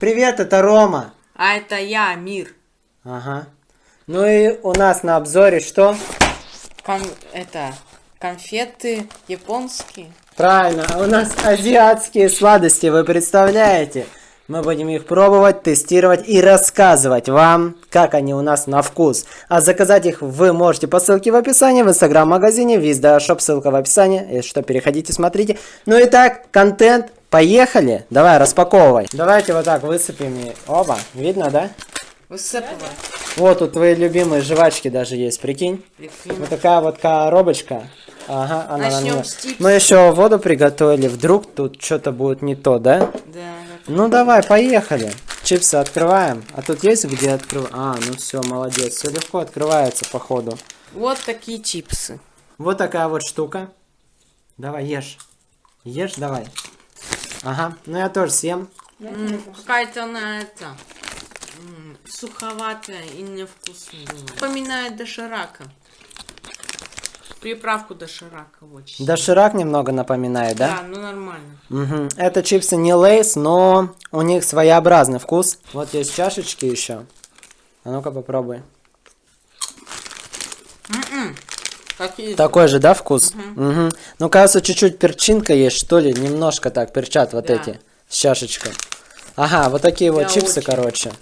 Привет, это Рома. А это я, Мир. Ага. Ну и у нас на обзоре что? Кон... Это... Конфеты японские. Правильно, а у нас азиатские сладости, вы представляете? Мы будем их пробовать, тестировать и рассказывать вам, как они у нас на вкус. А заказать их вы можете по ссылке в описании в инстаграм-магазине Визда Шоп, ссылка в описании. Если что, переходите, смотрите. Ну и так, контент, поехали. Давай, распаковывай. Давайте вот так высыпем. и- Оба, видно, да? Высыпала. Вот тут твои любимые жвачки даже есть, прикинь. Прикинь. Вот такая вот коробочка. Ага, она на Начнем чипсов. Мы еще воду приготовили. Вдруг тут что-то будет не то, да? Да, Ну давай, поехали. Чипсы открываем. А тут есть где открывать? А, ну все, молодец. Все легко открывается, походу. Вот такие чипсы. Вот такая вот штука. Давай, ешь. Ешь, давай. Ага, ну я тоже съем. Какая-то она это... Суховатая и невкусная. Напоминает доширака. Приправку доширака очень. Доширак немного напоминает, да? Да, ну нормально. Мгм. Это чипсы не лейс, но у них своеобразный вкус. Вот есть чашечки еще. А ну-ка попробуй. М-м. Какие? Такой же, да, вкус? Мгм. Ну, кажется, чуть-чуть перчинка есть, что ли. Немножко так перчат вот Да. эти с чашечкой. Ага, вот такие вот Я чипсы, очень. короче.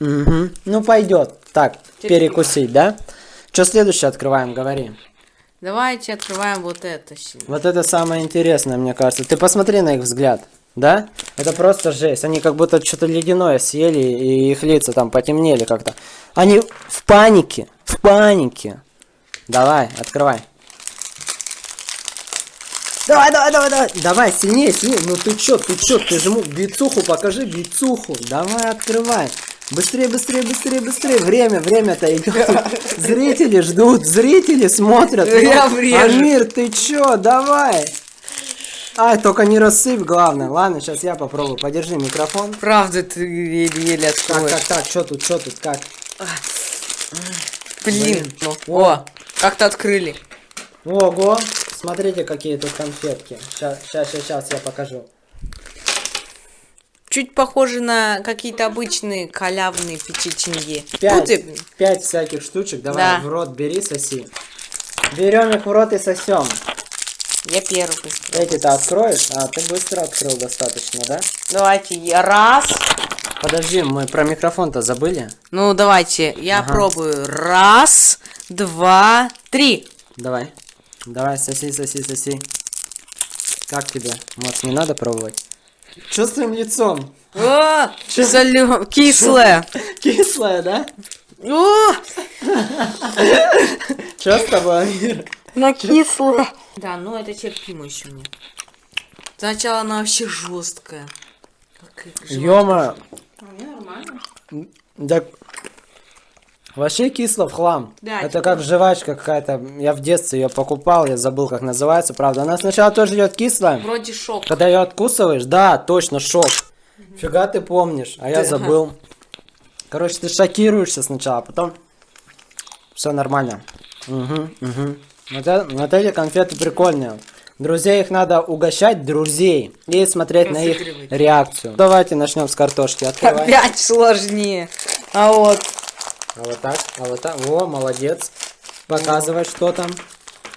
Мгм. Ну, пойдет. Так, Терпимо. перекусить, да? Что следующее открываем, говори. Давайте открываем вот это. Вот это самое интересное, мне кажется. Ты посмотри на их взгляд. Да? Это просто жесть. Они как будто что-то ледяное съели, и их лица там потемнели как-то. Они в панике. В панике. Давай, открывай. Давай, давай, давай, давай. Давай, сильнее, сильнее. Ну ты чё, ты чё, ты же ему бицуху покажи, бицуху. Давай, открывай. Быстрее, быстрее, быстрее, быстрее. Время, время-то идет. Зрители ждут, зрители смотрят. Я Ну, врежу. Амир, ты чё, давай. Ай, только не рассыпь, главное. Ладно, сейчас я попробую. Подержи микрофон. Правда, ты еле-еле Так, так, так, что тут, что тут, как? Блин. Ну, О, как-то открыли. Ого, смотрите, какие тут конфетки. Сейчас, сейчас, сейчас я покажу. Чуть похоже на какие-то обычные халявные печенье. Пять, всяких штучек. Давай Да. в рот бери, соси. Берем их в рот и сосем. Я первый. Эти-то откроешь? А, ты быстро открыл достаточно, да? Давайте я раз. Подожди, мы про микрофон-то забыли? Ну, давайте, я Ага. пробую. Раз, два, три. Давай. Давай, соси, соси, соси. Как тебе? Может, не надо пробовать? Что с твоим лицом? О, солё, кислое. Кислое, да? О, Что с тобой, на кислое. Да, ну это терпимо еще мне. Сначала она вообще жесткая. Ёма, Мне нормально. да вообще кисло в хлам. Да, Это типа- как жвачка какая-то. Я в детстве ее покупал, я забыл, как называется, правда. Она сначала тоже идет кислая. Вроде шок. Когда ее откусываешь, да, точно, шок. Фига ты помнишь, а я Ты- забыл. Короче, ты шокируешься сначала, а потом все нормально. Угу, угу. Вот, это- вот эти конфеты прикольные. Друзей их надо угощать, друзей, и смотреть на их реакцию. Давайте начнем с картошки. Открывай. Опять сложнее. А вот. А вот так, а вот так. О, молодец. Показывай, что там.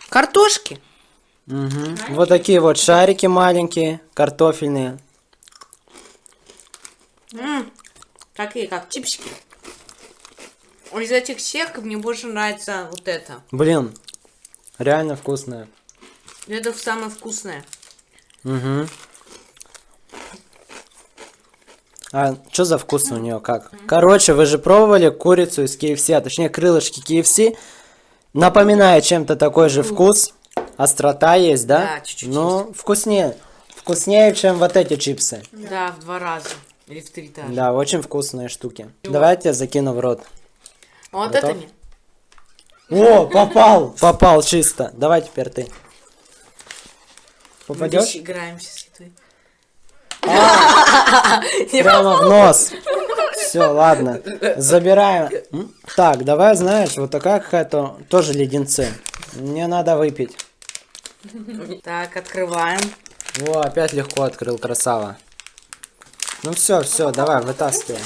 Картошки. Мгм. Вот такие вот шарики маленькие, картофельные. М, Такие, как чипсики. Из этих всех мне больше нравится вот это. Блин, реально вкусные. Это самое вкусное. Угу. А что за вкус у нее как? Короче, вы же пробовали курицу из KFC, а точнее крылышки KFC. Напоминает чем-то такой же вкус. Острота есть, да? Да, чуть-чуть Но вкуснее. Вкуснее, чем вот эти чипсы. Да, в два раза. Или в три даже. Да, очень вкусные штуки. Давайте я закину в рот. Вот Готов? это не. О, попал! Попал чисто. Давай теперь ты. Мы Попадешь? здесь играемся. Прямо в нос. Все, ладно. Забираем. Так, давай, знаешь, вот такая какая-то тоже леденцы. Мне надо выпить. Так, открываем. О, опять легко открыл, красава. Ну все, все, давай, вытаскивай.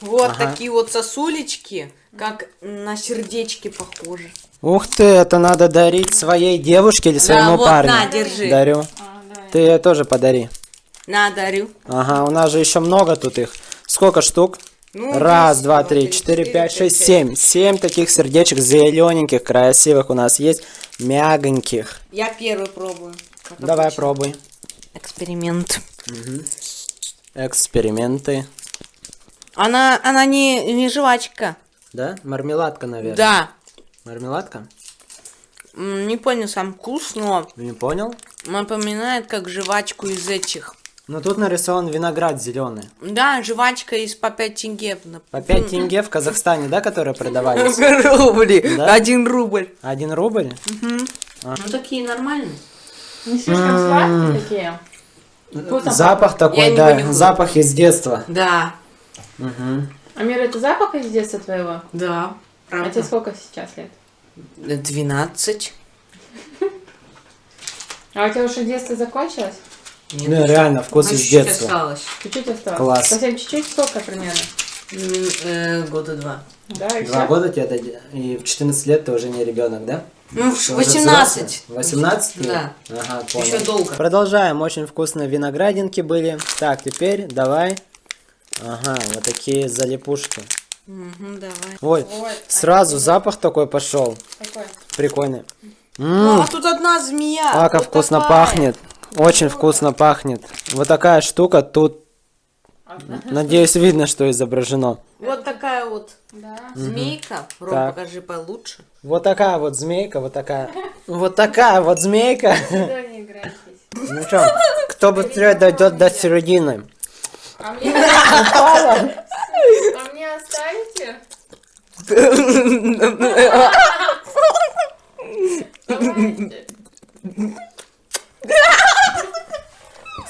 Вот Ага. такие вот сосулечки, как на сердечки похожи. Ух ты, это надо дарить своей девушке или своему вот, парню. на, держи. Дарю. А. Ты ее тоже подари. На, дарю. Ага, у нас же еще много тут их. Сколько штук? Ну, Раз, здесь два, три, четыре, пять, шесть, семь. Семь таких сердечек зелененьких, красивых у нас есть. Мягоньких. Я первый пробую. Давай, обычно. пробуй. Эксперимент. Эксперименты. Она, она не, не жвачка. Да? Мармеладка, наверное. Да. Мармеладка? Не понял сам вкус, но Не понял? напоминает как жвачку из этих. Ну тут нарисован виноград зеленый. Да, жвачка из по 5 тенге. По 5 тенге в Казахстане, да, которые продавались? Рубли. Да? Один рубль. Один рубль? Ну такие нормальные. Не слишком сладкие такие. Вкусно Запах такой, да, запах из детства. Да. Амир, это запах из детства твоего? Да. А тебе сколько сейчас лет? 12. А у тебя уже детство закончилось? Нет, Ну, реально, вкус а из чуть-чуть детства. осталось. Чуть-чуть осталось. Класс. Совсем чуть-чуть? Сколько примерно? М, э, Года два. Да, и Два все? года тебе дать, и в 14 лет ты уже не ребенок, да? Ну, в Ты уже 18. взрослый? 18? ты? Да. Ага, понял. Еще долго. Продолжаем. Очень вкусные виноградинки были. Так, теперь давай. Ага, вот такие залипушки. Мгм, давай. Ой, Ой, сразу запах такой пошел. Какой? Прикольный. Ну, Ммм, а тут одна змея. а как вот вкусно такая. пахнет. Очень вкусно пахнет. Вот такая штука тут. Надеюсь, видно, что изображено. Вот такая вот Да. змейка. Ром, Так. покажи получше. Вот такая вот змейка, вот такая. Вот такая вот змейка. Ну что, кто быстрее дойдет до середины? А мне... А мне оставите? Давайте.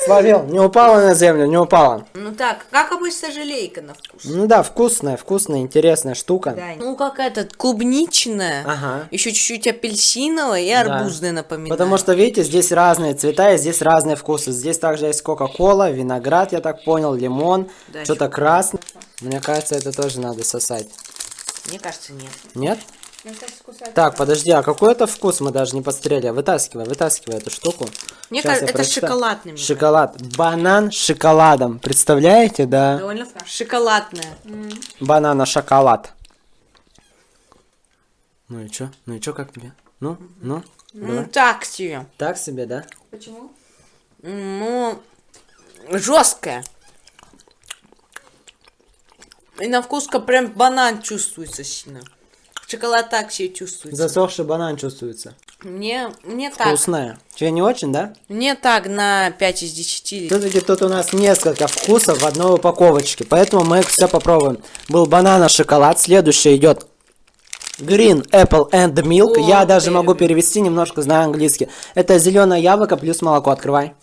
Словил, не упала на землю, не упала. Ну так, как обычно желейка на вкус. Ну да, вкусная, вкусная, интересная штука. Да. Ну, какая-то клубничная. Ага. Еще чуть-чуть апельсиновая и арбузная напоминает. Потому что, видите, здесь разные цвета и здесь разные вкусы. Здесь также есть кока-кола, виноград, я так понял, лимон, Да, что-то красное. Мне кажется, это тоже надо сосать. Мне кажется, нет. Нет? Так, подожди, а какой это вкус мы даже не посмотрели? Вытаскивай, вытаскивай эту штуку. Мне кажется, это прочитаю. шоколадный. мне Шоколад. Банан с шоколадом. Представляете, да? Довольно вкусно. Шоколадная. Банана шоколад. Ну и чё? Ну и чё, как тебе? Ну, ну, давай. Ну, так себе. Так себе, да? Почему? Ну, жесткая. И на вкус прям банан чувствуется сильно. Шоколад так себе чувствуется. Засохший банан чувствуется. Мне, мне так. Вкусная. Тебе не очень, да? Мне так на 5 из 10. Все-таки тут у нас несколько вкусов в одной упаковочке, поэтому мы их все попробуем. Был банана шоколад, следующий идет Green Apple and Milk. О, Я даже могу перевести, немножко знаю английский. Это зеленое яблоко плюс молоко. Открывай.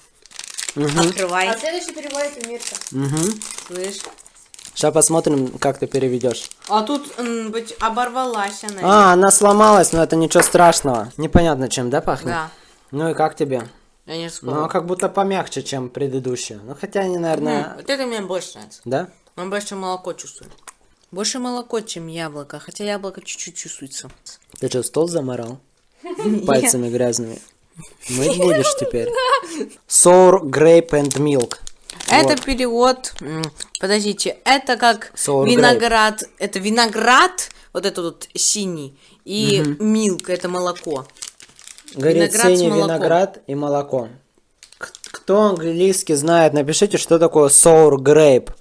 Открывай. А следующий переводит Мирка. Угу. Слышь. Сейчас посмотрим, как ты переведешь. А тут, быть, оборвалась она. А, она сломалась, но это ничего страшного. Непонятно чем, да, пахнет? Да. Ну и как тебе? Я не Ну, вспомнил. как будто помягче, чем предыдущие. Ну, хотя они, наверное... М, Вот это мне больше нравится. Да? Он больше молоко чувствует. Больше молоко, чем яблоко. Хотя яблоко чуть-чуть чувствуется. Ты что, стол заморал? Пальцами грязными. Мыть будешь теперь? Sour grape and milk. Это Вот. перевод. Подождите, это как Sour виноград. Это виноград, вот этот вот синий. И милк, это молоко. Говорит, Виноград синий виноград и молоко. Кто английский знает, напишите, что такое sour grape.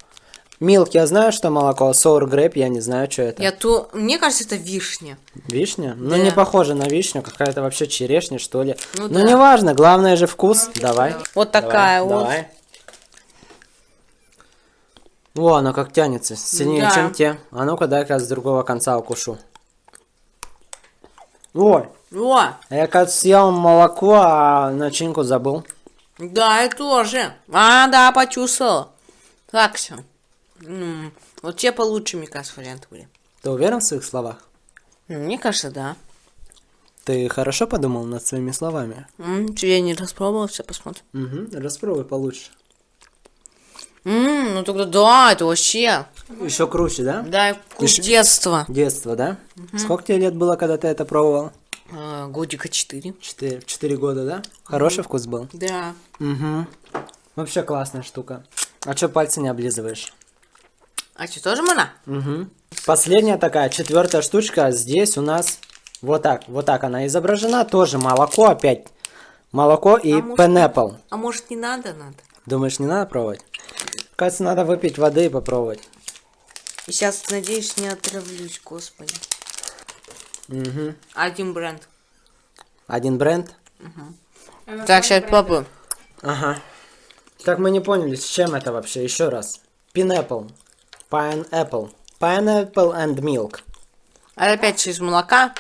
Milk, я знаю, что молоко, sour grape, я не знаю, что это. Я то. Мне кажется, это вишня. Вишня? Ну, Да. не похоже на вишню, какая-то вообще черешня, что ли. Ну Ну, да. неважно, главное же вкус. Давай. Вот Давай, такая вот. Давай. О, она как тянется, сильнее, Да. чем те. А ну-ка, дай-ка с другого конца укушу. Ой, О, я, кажется, съел молоко, а начинку забыл. да, я тоже. А, да, почувствовала. Так все. Вот те получше, мне кажется, варианты были. Ты уверен в своих словах? Мне кажется, да. Ты хорошо подумал над своими словами? М, я не распробовала, все посмотрим. Угу, распробуй получше. Ммм, ну тогда да, это вообще. Еще круче, да? Да, вкус Ещё- детства. Детство, да? Сколько тебе лет было, когда ты это пробовал? А, годика 4. Четыре, четыре года, да? Хороший вкус был? Да. Угу. Вообще классная штука. А чё пальцы не облизываешь? А что, тоже мана? Угу. Последняя такая, четвертая штучка. Здесь у нас вот так, вот так она изображена. Тоже молоко опять. Молоко и А может- пенепл. А может не надо, надо? Думаешь, не надо пробовать? Кажется, надо выпить воды и попробовать. И сейчас, надеюсь, не отравлюсь, господи. Угу. Один бренд. Один бренд. Так, сейчас попробуем. Ага. Так мы не поняли, с чем это вообще. Еще раз. Pineapple. Pineapple. Pineapple and milk. А опять из молока.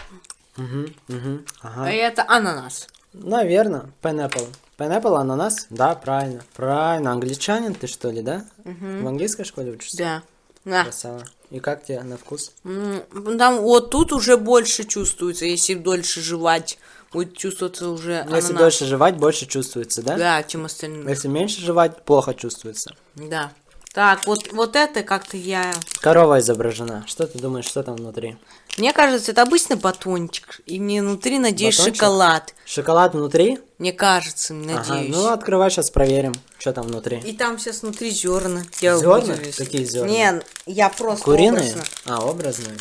Угу, угу. Ага. А это ананас. Наверное, pineapple. Pineapple, ананас? Да, правильно. Правильно. Англичанин ты что ли, да? В английской школе учишься? Да. На. Красава. И как тебе на вкус? Там вот тут уже больше чувствуется, если дольше жевать, будет чувствоваться уже Ну, Если ананас. дольше жевать, больше чувствуется, да? Да, чем остальные. Если меньше жевать, плохо чувствуется. Да. Так, вот, вот это как-то я... Корова изображена. Что ты думаешь, что там внутри? Мне кажется, это обычный батончик, и мне внутри, надеюсь, Батончик? шоколад. Шоколад внутри? Мне кажется, Ага, надеюсь. ну открывай, сейчас проверим, что там внутри. И там сейчас внутри зерна. Я Зерна? удивлюсь. Какие зерна? Не, я просто Куриные? образно. А, образные.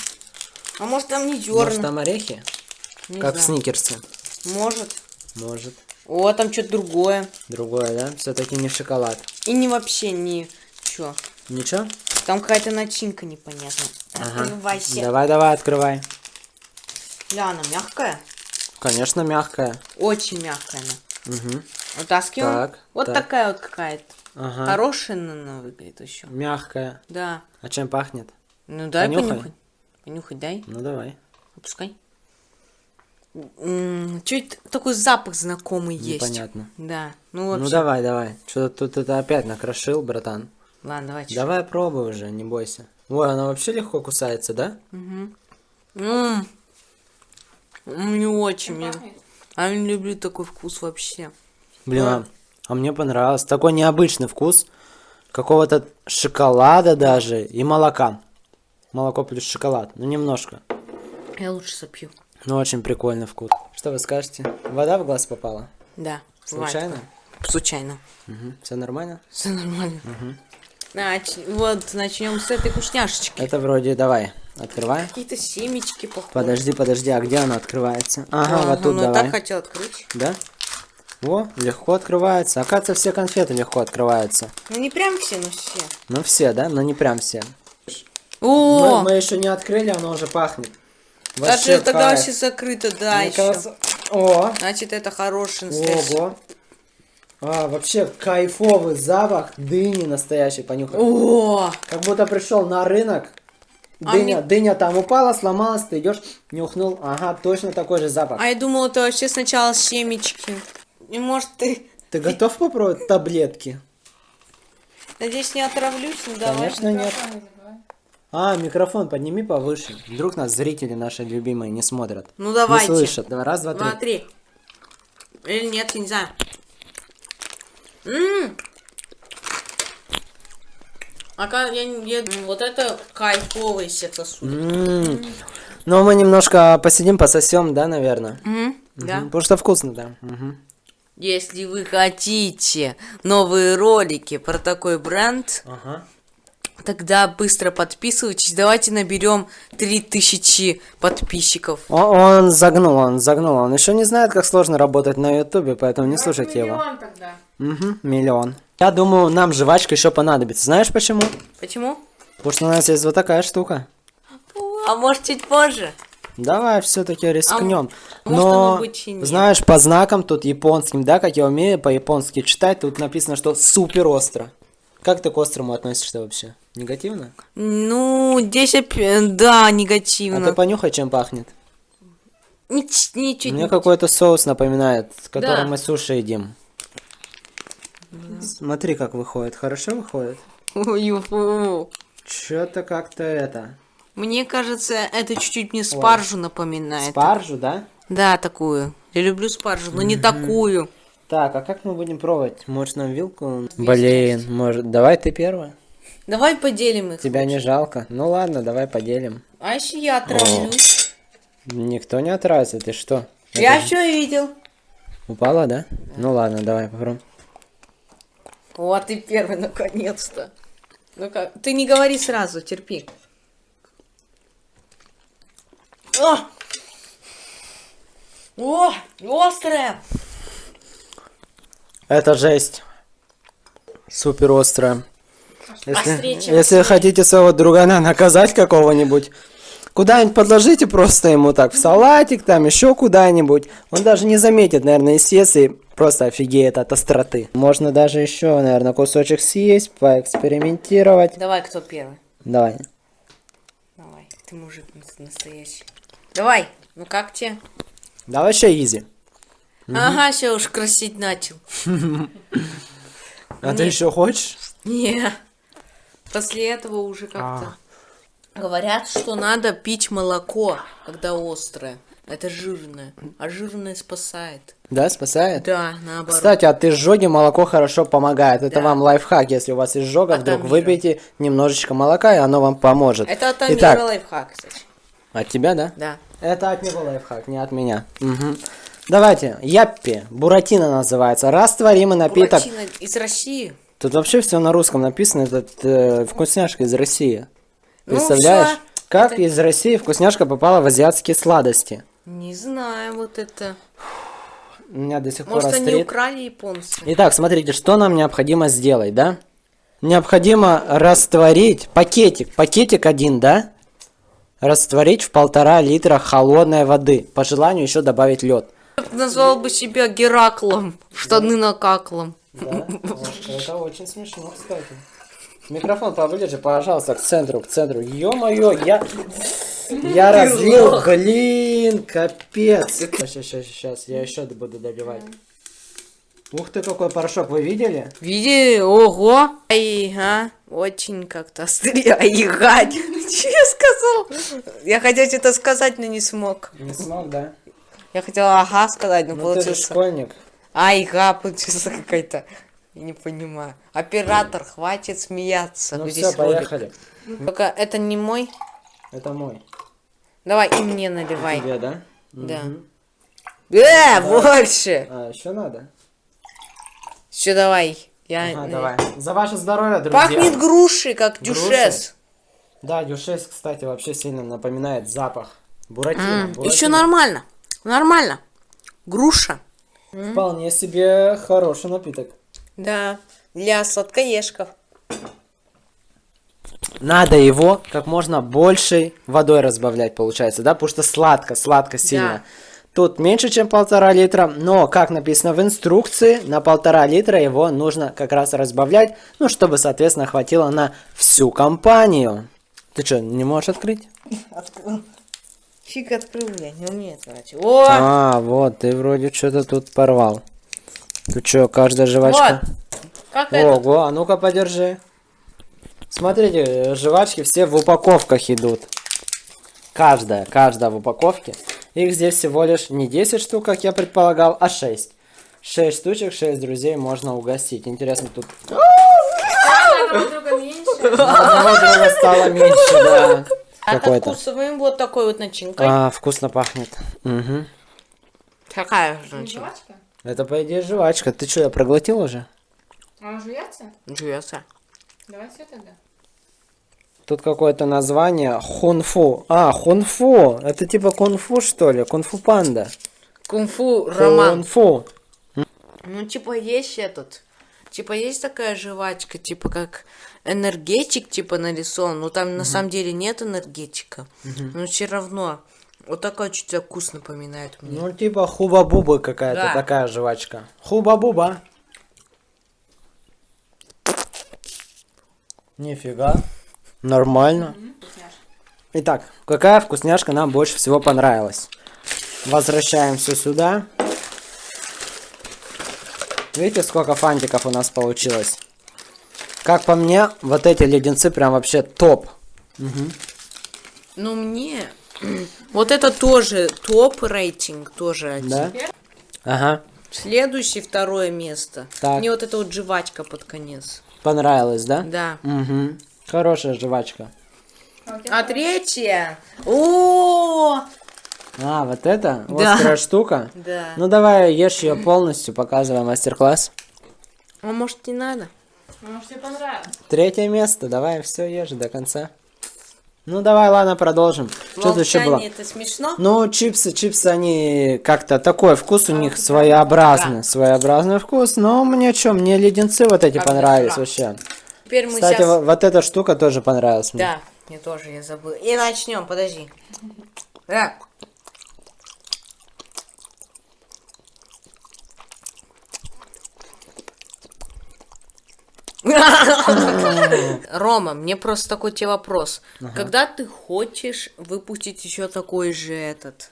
А может там не зерна? Может там орехи? Не как знаю. сникерсе. Может. Может. О, там что-то другое. Другое, да? Все-таки не шоколад. И не вообще не... Чё? Ничего? Там какая-то начинка непонятная. Ага. Открывайся. Давай, давай, открывай. Ля, она мягкая? Конечно, мягкая. Очень мягкая она. Угу. Вытаскиваем. Так, вот так. такая вот какая-то. Ага. Хорошая она выглядит еще. Мягкая. Да. А чем пахнет? Ну дай Понюхай. понюхать. Понюхать дай. Ну давай. Опускай. Чуть такой запах знакомый есть. Непонятно. Да. Ну, вообще. Ну давай, давай. Что-то тут это опять накрошил, братан. Ладно, давай. чё. Давай пробуй уже, не бойся. Ой, она вообще легко кусается, да? М. М, Не очень. Пахнет. А я не люблю такой вкус вообще. Блин, Да. а, а мне понравилось. Такой необычный вкус. Какого-то шоколада даже и молока. Молоко плюс шоколад. Ну, немножко. Я лучше сопью. Ну, очень прикольный вкус. Что вы скажете? Вода в глаз попала? Да. бывает Случайно? такое. Случайно. Все нормально? Все нормально. Нач- Вот, начнем с этой вкусняшечки. Это вроде, давай, открывай. Какие-то семечки похожи. Подожди, подожди, а где она открывается? Ага, вот тут ну давай. так хотел открыть. Да? О, легко открывается. Оказывается, все конфеты легко открываются. Ну не прям все, но все. Ну, все, да? Но не прям все. О, Мы, мы еще не открыли, оно уже пахнет. даже тогда вообще закрыто, да, Мне еще. кажется- О, Значит, это хороший ого. А, вообще кайфовый запах дыни настоящий, понюхай. О, Как будто пришел на рынок. А Дыня, мне- дыня там упала, сломалась, ты идешь, нюхнул, ага, точно такой же запах. а я думала, это вообще сначала семечки. И может ты... Ты готов попробовать таблетки? Надеюсь, не отравлюсь, ну давай. Конечно нет. А, микрофон подними повыше. Вдруг нас зрители наши любимые не смотрят. Ну давайте. Не слышат. Раз, два, три. Два, три. Или нет, я не знаю. М. А как я, не- вот это кайфовый сексосуд. М. Ну, мы немножко посидим, пососем, да, наверное? Мгм, Да. Потому что вкусно, да. Мгм. Если вы хотите новые ролики про такой бренд, Ага. Тогда быстро подписывайтесь. Давайте наберем 3000 подписчиков. О- Он загнул, он загнул. Он еще не знает, как сложно работать на ютубе, поэтому не слушайте его. Миллион тогда. Угу, миллион. Я думаю, нам жвачка еще понадобится. Знаешь почему? Почему? Потому что у нас есть вот такая штука. А может чуть позже? Давай все-таки рискнем. А Но, знаешь, по знакам тут японским, да, как я умею по-японски читать, тут написано, что супер остро. Как ты к острому относишься вообще? Негативно? Ну, здесь опять, да, А негативно. ты понюхай, чем пахнет. Нич- ничуть Мне не- какой-то соус напоминает, с которым Да. мы суши едим. Смотри, как выходит. Хорошо выходит? Ой. Что-то как-то это. Мне кажется, это чуть-чуть мне спаржу напоминает. Спаржу, да? Да, такую. Я люблю спаржу, но не такую. Так, а как мы будем пробовать? Может нам вилку? Блин, может, давай ты первая. Давай поделим их. Тебя не жалко? Ну ладно, давай поделим. А если я отравлюсь? Никто не отразит, ты что? Я все видел. Упала, да? Ну ладно, давай попробуем. Вот ты первый, наконец-то. Ну как? Ты не говори сразу, терпи. О! О, острая. Это жесть. Супер острая. Острее, Если, если хотите своего другана наказать какого-нибудь, куда-нибудь подложите просто ему так в салатик, там еще куда-нибудь. Он даже не заметит, наверное, естественно, просто офигеет от остроты. Можно даже еще, наверное, кусочек съесть, поэкспериментировать. Давай, кто первый? Давай. Давай, ты мужик нас- настоящий. Давай, ну как тебе? Да вообще изи. Ага, все уж красить начал. А ты еще хочешь? Не. После этого уже как-то. Говорят, что надо пить молоко, когда острое. Это жирное. А жирное спасает. Да, спасает? Да, наоборот. Кстати, от изжоги молоко хорошо помогает. Это Да. вам лайфхак. Если у вас изжога, От вдруг выпейте немножечко молока, и оно вам поможет. Это от Амира лайфхак, кстати. от тебя, да? Да. Это от него лайфхак, не от меня. Мгм. Давайте, Яппи, Буратино называется. Растворимый напиток. Буратино из России. Тут вообще все на русском написано. Это э, вкусняшка из России. Ну, Представляешь? всё. Как Это- из России вкусняшка попала в азиатские сладости? Не знаю, вот это. У меня до сих пор Может, они украли японцы. Итак, смотрите, что нам необходимо сделать, да? Необходимо растворить пакетик, пакетик один, да? Растворить в полтора литра холодной воды. По желанию еще добавить лед. Назвал бы себя Гераклом. Штаны накаклом. Да, это очень смешно, кстати. Микрофон поближе, пожалуйста, к центру, к центру. Ё-моё, я... Я разлил, блин, капец. Сейчас, сейчас, сейчас, я еще буду доливать. Ух ты, какой порошок, вы видели? Видели? Ого! Ай, а? Очень как-то стряигать. Что я сказал? Я хотел что-то сказать, но не смог. Не смог, да? Я хотела ага сказать, но Ну ты же получился. школьник. Айга получился какая-то. Я не понимаю. Оператор, хватит смеяться. Ну все, поехали. Только это не мой. Это мой. Давай и мне наливай. Тебе, да? Да. Мгм. Э, больше. А, еще надо? Все, давай. Я... Ага, давай. За ваше здоровье, друзья. Пахнет грушей, как Грушей? дюшес. Да, дюшес, кстати, вообще сильно напоминает запах. Буратино. Еще буратино. нормально. Нормально. Груша. Вполне себе хороший напиток. Да. Для сладкоежков. Надо его как можно большей водой разбавлять, получается, да? Потому что сладко, сладко сильно. Тут меньше, чем полтора литра, но, как написано в инструкции, на полтора литра его нужно как раз разбавлять, ну, чтобы, соответственно, хватило на всю компанию. Ты что, не можешь открыть? Открыл. Фиг открыл, я не умею открывать. О! А, вот, ты вроде что-то тут порвал. Тут что, каждая жвачка? Вот. Как это? Ого, а ну-ка подержи. Смотрите, жвачки все в упаковках идут. Каждая, каждая в упаковке. Их здесь всего лишь не 10 штук, как я предполагал, а 6. 6 штучек, 6 друзей можно угостить. Интересно, тут одного друга стало меньше, да. А Какой-то. вкусовым вот такой вот начинкой. А, вкусно пахнет. Мгм. Какая же начинка? Это, по идее, жвачка. Ты что, я проглотил уже? А он жуется? Жуется. Давай все тогда. Тут какое-то название хунфу. А, хунфу. Это типа кунфу, что ли? Кунфу панда. Кунг-фу роман. Кунфу. Ну, типа, есть этот. Типа, есть такая жвачка, типа, как энергетик, типа, нарисован. Но там на самом деле нет энергетика. Но все равно. Вот такой чуть вкус напоминает мне. Ну, типа хуба-буба какая-то Да. такая жвачка. Хуба-буба. Нифига. Нормально. Итак, какая вкусняшка нам больше всего понравилась? Возвращаемся сюда. Видите, сколько фантиков у нас получилось? Как по мне, вот эти леденцы прям вообще топ. Ну, мне... Вот это тоже топ рейтинг, тоже один. Да? Ага. Следующий, второе место. Так. Мне вот эта вот жвачка под конец. Понравилось, да? Да. Угу. Хорошая жвачка. А третье... О, А, вот это? Да. Острая штука? Да. Ну давай ешь ее полностью, показывай мастер-класс. А может не надо? Может, тебе понравилось? Третье место, давай все ешь до конца. Ну давай, ладно, продолжим. Что тут еще было? Это смешно? Ну, чипсы, чипсы, они как-то такой вкус у них своеобразный, своеобразный вкус. Но мне что, мне леденцы вот эти Как понравились дошира. вообще. Теперь мы Кстати, сейчас... во- вот эта штука тоже понравилась мне. Да, мне тоже, я забыл. И начнем, подожди. Да. Рома, мне просто такой тебе вопрос. Когда ты хочешь выпустить еще такой же этот?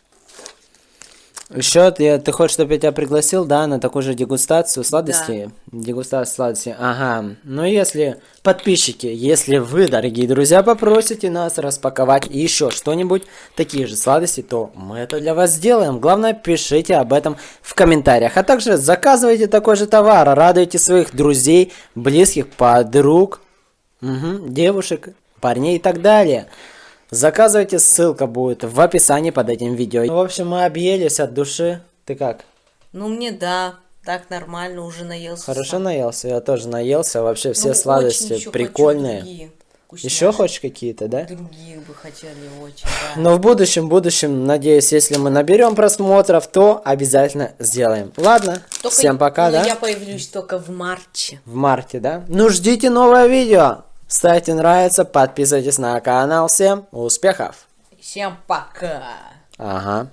Еще ты, ты хочешь, чтобы я тебя пригласил, да, на такую же дегустацию сладостей? Дегустацию сладостей, ага. Ну, если подписчики, если вы, дорогие друзья, попросите нас распаковать еще что-нибудь, такие же сладости, то мы это для вас сделаем. Главное, пишите об этом в комментариях. А также заказывайте такой же товар, радуйте своих друзей, близких, подруг, мгм, девушек, парней и так далее. Заказывайте, ссылка будет в описании под этим видео. Ну, в общем, мы объелись от души. Ты как? Ну, мне да, так нормально, уже наелся. Хорошо сам. наелся? Я тоже наелся. Вообще все Ну, сладости хочу прикольные. другие Еще хочешь какие-то, да? Других бы хотели очень, да. Но в будущем, в будущем, надеюсь, если мы наберем просмотров, то обязательно сделаем. Ладно, Только- всем пока, ну, да? Я появлюсь только в марте. В марте, да? Ну, ждите новое видео. Ставьте нравится, подписывайтесь на канал. Всем успехов! Всем пока. Ага.